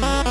Bye.